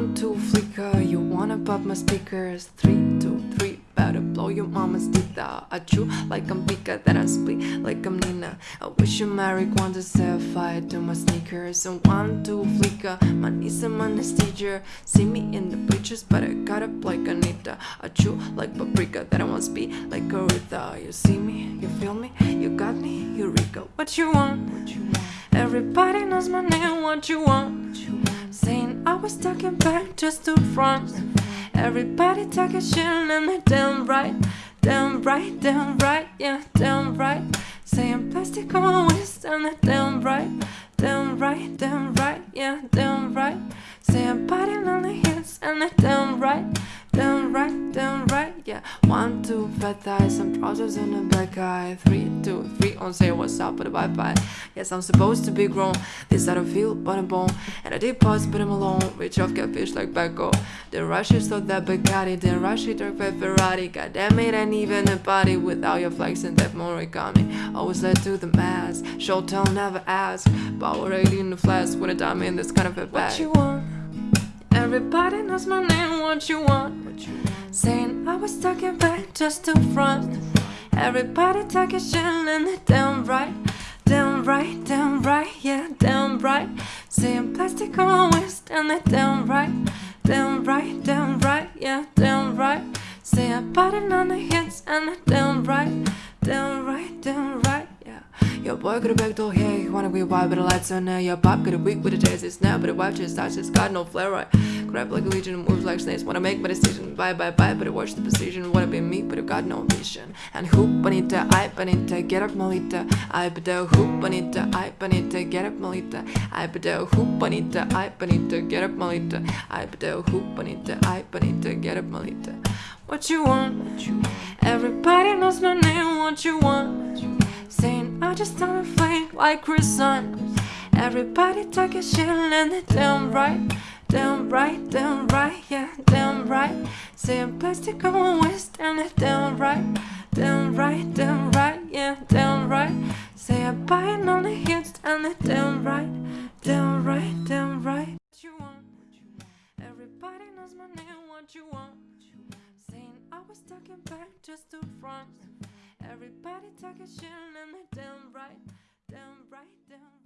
One, two, flicker, you wanna pop my speakers. Three, two, three, better blow your mama's teeth out. I chew like I'm Pika, then I split like I'm Nina. I wish you marijuana set fire to my sneakers. And one, two, flicker, my niece and my teacher. See me in the bleachers, but I got up like Anita. I chew like paprika, that I want speed like Aretha. You see me, you feel me, you got me, Eureka. What you want? What you want? Everybody knows my name, what you want? What you want? I was talking back just to front. Everybody talking shit and me damn right, damn right, damn right, yeah, damn right. Saying plastic on waist and they damn right, damn right, damn right, yeah, damn right. Saying body on the hits and damn damn One, two, fat thighs, some trousers and a black eye. Three, two, three, on say what's up with a bye bye. Yes, I'm supposed to be grown. This I don't feel, but I'm born. And I did pause, but I'm alone. Rich off catfish like Becco. Then rush it, so that Bugatti. Then rush it, dark by Ferrari. God damn it, and even a body without your flex and that Murakami. Always led to the mass. Show tell, never ask. Power 80 in the flash when a diamond that's kind of a bag. What you want? Everybody knows my name, what you want? What you want? Saying I was talking back just to front. Everybody talking shit and they damn right. Damn right, damn right, yeah, damn right. Saying plastic on waist and they damn right. Damn right, damn right, yeah, damn right. Saying body on the hits and they damn right. Damn right, damn right, yeah. Your boy got a back door he wanna be wild, but the lights on there. Your pop got a weak with chase, it's now, but the wife just starts, it's got no flare, right? Grab like a legion, moves like snakes, wanna make my decision. Bye, bye, bye, but I watch the precision. Wanna be me, but I got no vision. And who bonita, I bonita, get up, malita I bedo, who bonita, I bonita, get up, malita I bedo, who bonita, I bonita, get up, malita I bedo, who bonita, I bonita, get up, malita What you want? Everybody knows my name, what you want? Saying I just don't flake like Chris Sun. Everybody talking shit and they damn right. Damn right, damn right, yeah, damn right. Saying plastic on my waist and they damn right. Damn right, damn right, yeah, damn right. Say I'm buying all the hits and they damn right. Damn right, damn right. What you want? Everybody knows my name, what you want? Saying I was talking back just to front. Everybody talking shit and they damn right, damn right, damn